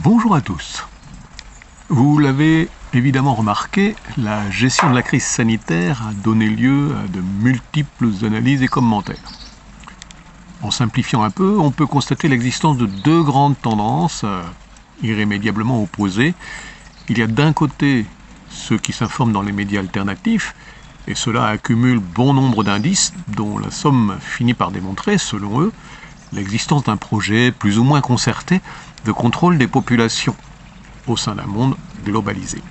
Bonjour à tous. Vous l'avez évidemment remarqué, la gestion de la crise sanitaire a donné lieu à de multiples analyses et commentaires. En simplifiant un peu, on peut constater l'existence de deux grandes tendances euh, irrémédiablement opposées. Il y a d'un côté ceux qui s'informent dans les médias alternatifs, et cela accumule bon nombre d'indices dont la somme finit par démontrer, selon eux, l'existence d'un projet plus ou moins concerté de contrôle des populations au sein d'un monde globalisé.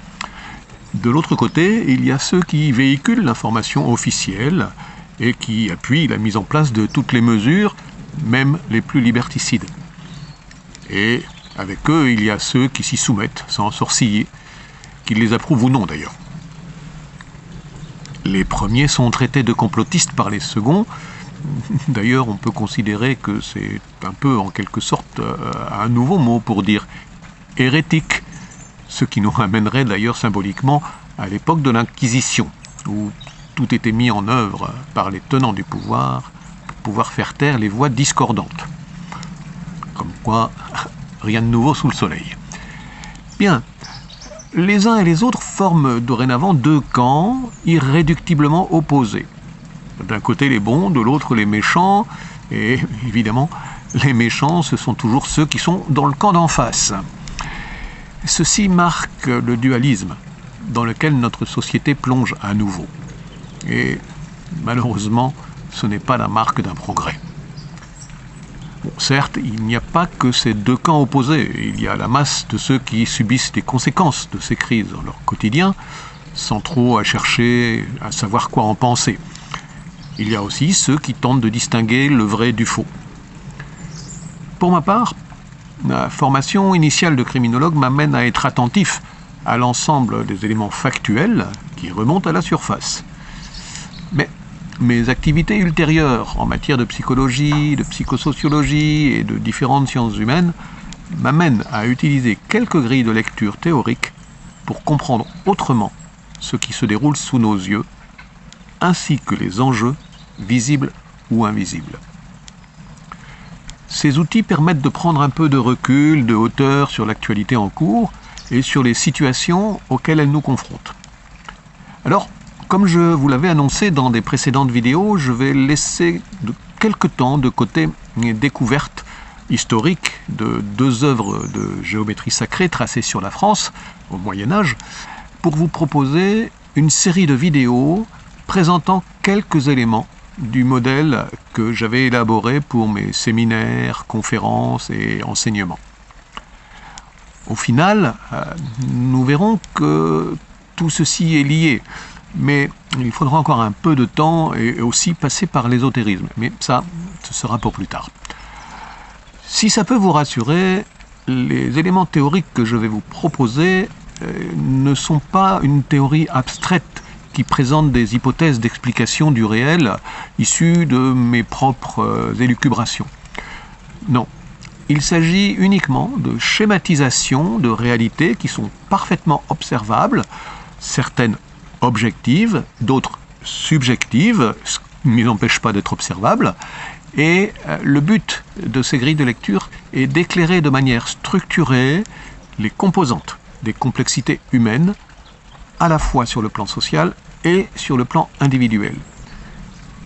De l'autre côté, il y a ceux qui véhiculent l'information officielle et qui appuient la mise en place de toutes les mesures, même les plus liberticides. Et avec eux, il y a ceux qui s'y soumettent sans sourciller, qu'ils les approuvent ou non d'ailleurs. Les premiers sont traités de complotistes par les seconds. D'ailleurs, on peut considérer que c'est un peu en quelque sorte euh, un nouveau mot pour dire hérétique, ce qui nous ramènerait d'ailleurs symboliquement à l'époque de l'Inquisition, où tout était mis en œuvre par les tenants du pouvoir pour pouvoir faire taire les voix discordantes. Comme quoi, rien de nouveau sous le soleil. Bien, les uns et les autres forment dorénavant deux camps irréductiblement opposés. D'un côté les bons, de l'autre les méchants, et évidemment, les méchants, ce sont toujours ceux qui sont dans le camp d'en face. Ceci marque le dualisme dans lequel notre société plonge à nouveau. Et malheureusement, ce n'est pas la marque d'un progrès. Certes, il n'y a pas que ces deux camps opposés. Il y a la masse de ceux qui subissent les conséquences de ces crises dans leur quotidien, sans trop à chercher à savoir quoi en penser. Il y a aussi ceux qui tentent de distinguer le vrai du faux. Pour ma part, ma formation initiale de criminologue m'amène à être attentif à l'ensemble des éléments factuels qui remontent à la surface. Mais mes activités ultérieures en matière de psychologie, de psychosociologie et de différentes sciences humaines m'amènent à utiliser quelques grilles de lecture théoriques pour comprendre autrement ce qui se déroule sous nos yeux, ainsi que les enjeux visibles ou invisibles. Ces outils permettent de prendre un peu de recul, de hauteur sur l'actualité en cours et sur les situations auxquelles elle nous confronte. Alors, comme je vous l'avais annoncé dans des précédentes vidéos, je vais laisser de quelque temps de côté mes découvertes historiques de deux œuvres de géométrie sacrée tracées sur la France au Moyen Âge pour vous proposer une série de vidéos présentant quelques éléments du modèle que j'avais élaboré pour mes séminaires, conférences et enseignements. Au final, euh, nous verrons que tout ceci est lié mais il faudra encore un peu de temps et aussi passer par l'ésotérisme. Mais ça, ce sera pour plus tard. Si ça peut vous rassurer, les éléments théoriques que je vais vous proposer euh, ne sont pas une théorie abstraite qui présente des hypothèses d'explication du réel issues de mes propres euh, élucubrations. Non, il s'agit uniquement de schématisations de réalités qui sont parfaitement observables, certaines objectives, d'autres subjectives, ce qui ne empêche pas d'être observables. Et euh, le but de ces grilles de lecture est d'éclairer de manière structurée les composantes des complexités humaines, à la fois sur le plan social et sur le plan individuel.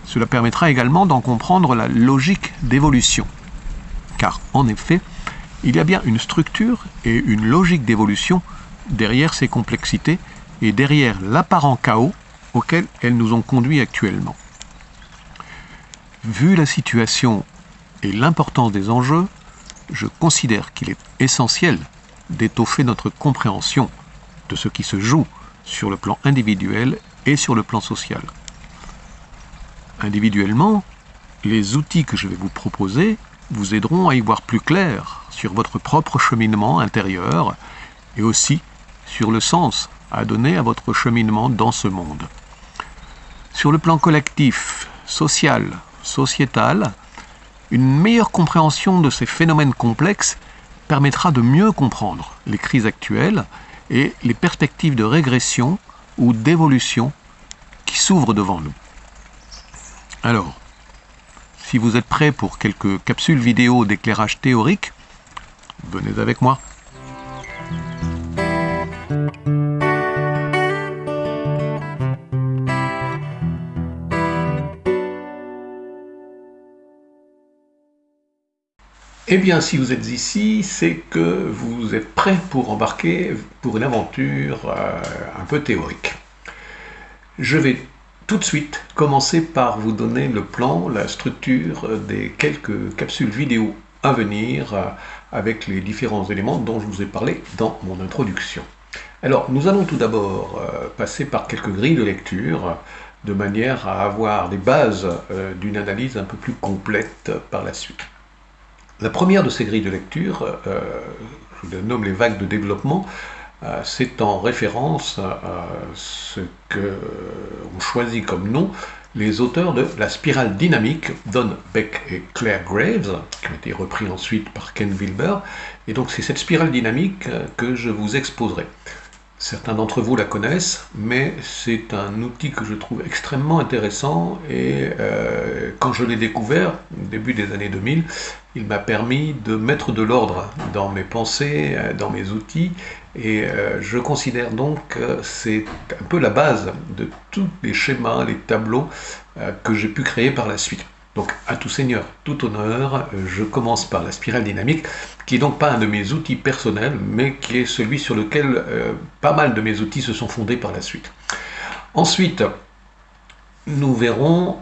Cela permettra également d'en comprendre la logique d'évolution. Car en effet, il y a bien une structure et une logique d'évolution derrière ces complexités et derrière l'apparent chaos auquel elles nous ont conduits actuellement. Vu la situation et l'importance des enjeux, je considère qu'il est essentiel d'étoffer notre compréhension de ce qui se joue sur le plan individuel et sur le plan social. Individuellement, les outils que je vais vous proposer vous aideront à y voir plus clair sur votre propre cheminement intérieur et aussi sur le sens à donner à votre cheminement dans ce monde. Sur le plan collectif, social, sociétal, une meilleure compréhension de ces phénomènes complexes permettra de mieux comprendre les crises actuelles et les perspectives de régression ou d'évolution qui s'ouvrent devant nous. Alors, si vous êtes prêts pour quelques capsules vidéo d'éclairage théorique, venez avec moi. Eh bien, si vous êtes ici, c'est que vous êtes prêt pour embarquer pour une aventure euh, un peu théorique. Je vais tout de suite commencer par vous donner le plan, la structure des quelques capsules vidéo à venir euh, avec les différents éléments dont je vous ai parlé dans mon introduction. Alors, nous allons tout d'abord euh, passer par quelques grilles de lecture de manière à avoir des bases d'une analyse un peu plus complète par la suite. La première de ces grilles de lecture, euh, je nomme les vagues de développement, euh, c'est en référence à ce qu'on choisit comme nom les auteurs de La spirale dynamique, Don Beck et Claire Graves, qui ont été repris ensuite par Ken Wilber. Et donc c'est cette spirale dynamique euh, que je vous exposerai. Certains d'entre vous la connaissent, mais c'est un outil que je trouve extrêmement intéressant et euh, quand je l'ai découvert, au début des années 2000, il m'a permis de mettre de l'ordre dans mes pensées, euh, dans mes outils et euh, je considère donc que c'est un peu la base de tous les schémas, les tableaux que j'ai pu créer par la suite. Donc, à tout seigneur, tout honneur, je commence par la spirale dynamique, qui est donc pas un de mes outils personnels, mais qui est celui sur lequel euh, pas mal de mes outils se sont fondés par la suite. Ensuite, nous verrons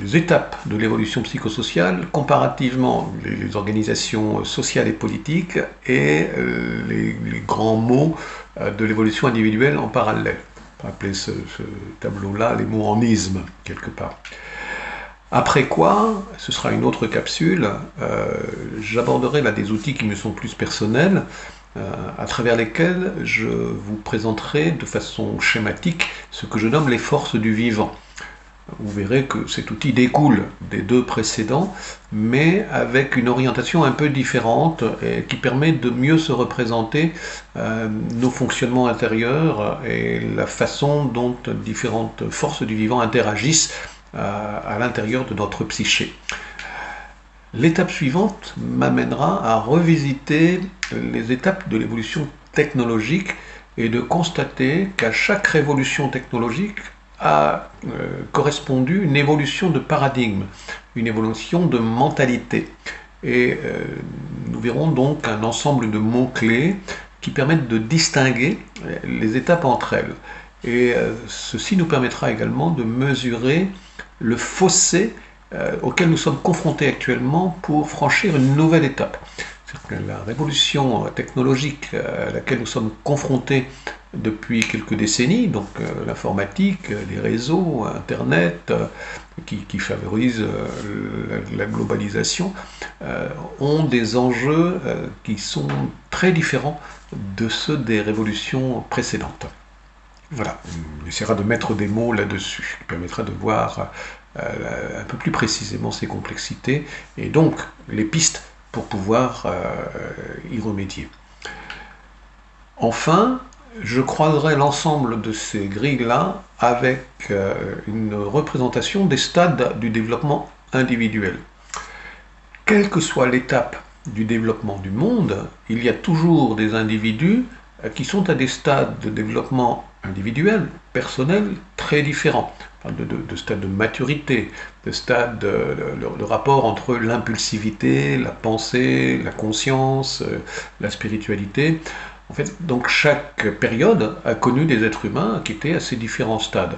les étapes de l'évolution psychosociale, comparativement les, organisations sociales et politiques, et euh, les, grands mots euh, de l'évolution individuelle en parallèle. On peut appeler ce, ce tableau-là les mots en isme, quelque part. Après quoi, ce sera une autre capsule, euh, j'aborderai là des outils qui me sont plus personnels, euh, à travers lesquels je vous présenterai de façon schématique ce que je nomme les forces du vivant. Vous verrez que cet outil découle des deux précédents, mais avec une orientation un peu différente qui permet de mieux se représenter euh, nos fonctionnements intérieurs et la façon dont différentes forces du vivant interagissent à, l'intérieur de notre psyché. L'étape suivante m'amènera à revisiter les étapes de l'évolution technologique et de constater qu'à chaque révolution technologique a euh, correspondu une évolution de paradigme, une évolution de mentalité. Et euh, nous verrons donc un ensemble de mots-clés qui permettent de distinguer les étapes entre elles. Et euh, ceci nous permettra également de mesurer le fossé euh, auquel nous sommes confrontés actuellement pour franchir une nouvelle étape. la révolution technologique à laquelle nous sommes confrontés depuis quelques décennies, donc euh, l'informatique, les réseaux, Internet, euh, qui, favorisent la, globalisation, ont des enjeux qui sont très différents de ceux des révolutions précédentes. Voilà, on essaiera de mettre des mots là-dessus, qui permettra de voir euh, un peu plus précisément ces complexités, et donc les pistes pour pouvoir euh, y remédier. Enfin, je croiserai l'ensemble de ces grilles-là avec euh, une représentation des stades du développement individuel. Quelle que soit l'étape du développement du monde, il y a toujours des individus qui sont à des stades de développement individuel, personnel, très différents, de, de, stade de maturité, de stade de, rapport entre l'impulsivité, la pensée, la conscience, euh, la spiritualité. En fait, donc chaque période a connu des êtres humains qui étaient à ces différents stades.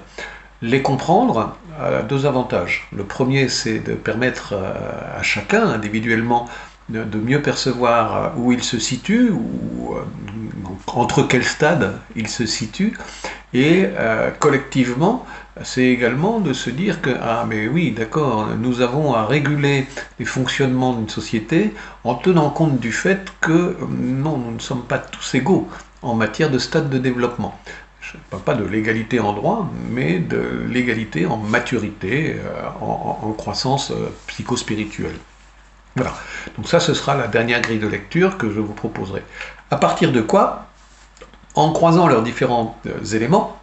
Les comprendre a deux avantages. Le premier, c'est de permettre à chacun individuellement de mieux percevoir où il se situe, ou euh, entre quel stade il se situe, et euh, collectivement, c'est également de se dire que, ah mais oui, d'accord, nous avons à réguler les fonctionnements d'une société en tenant compte du fait que, non, nous ne sommes pas tous égaux en matière de stade de développement. Je ne parle pas de l'égalité en droit, mais de l'égalité en maturité, euh, en, en, croissance psychospirituelle. Voilà. Donc ça, ce sera la dernière grille de lecture que je vous proposerai. À partir de quoi, en croisant leurs différents euh, éléments,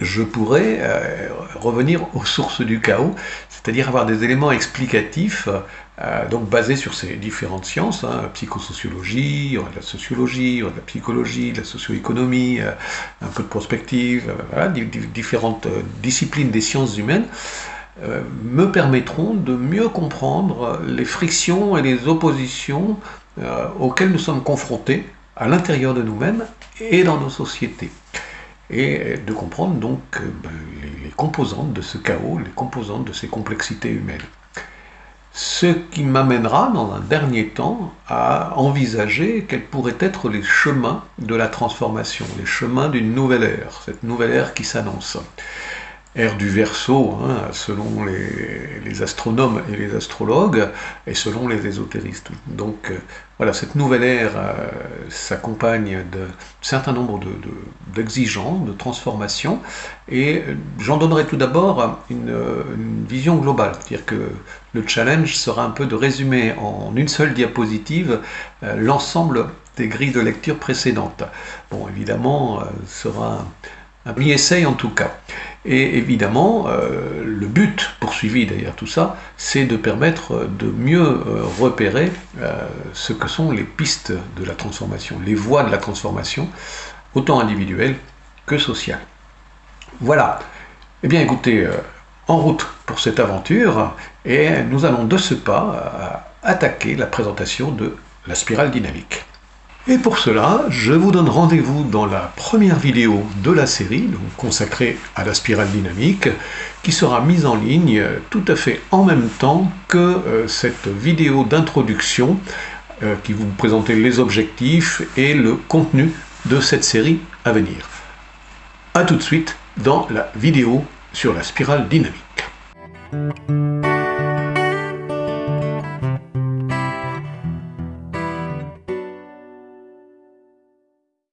je pourrais euh, revenir aux sources du chaos, c'est-à-dire avoir des éléments explicatifs euh, donc basés sur ces différentes sciences, hein, psychosociologie, la sociologie, la psychologie, la socio-économie, un peu de prospective, différentes disciplines des sciences humaines, me permettront de mieux comprendre les frictions et les oppositions auxquelles nous sommes confrontés à l'intérieur de nous-mêmes et dans nos sociétés et de comprendre donc euh, ben, les, composantes de ce chaos, les composantes de ces complexités humaines. Ce qui m'amènera dans un dernier temps à envisager quels pourraient être les chemins de la transformation, les chemins d'une nouvelle ère, cette nouvelle ère qui s'annonce ère du Verseau, hein, selon les, astronomes et les astrologues, et selon les ésotéristes. Donc euh, voilà, cette nouvelle ère euh, s'accompagne d'un certain nombre d'exigences, de, de, transformations, et euh, j'en donnerai tout d'abord une, vision globale, c'est-à-dire que le challenge sera un peu de résumer en une seule diapositive l'ensemble des grilles de lecture précédentes. Bon, évidemment, ce sera un, un essai en tout cas. Et évidemment, euh, le but poursuivi derrière tout ça, c'est de permettre de mieux euh, repérer euh, ce que sont les pistes de la transformation, les voies de la transformation, autant individuelles que sociales. Voilà. Eh bien écoutez, en route pour cette aventure, et nous allons de ce pas attaquer la présentation de la spirale dynamique. Et pour cela, je vous donne rendez-vous dans la première vidéo de la série, consacrée à la spirale dynamique, qui sera mise en ligne tout à fait en même temps que euh, cette vidéo d'introduction euh, qui vous présente les objectifs et le contenu de cette série à venir. A tout de suite dans la vidéo sur la spirale dynamique.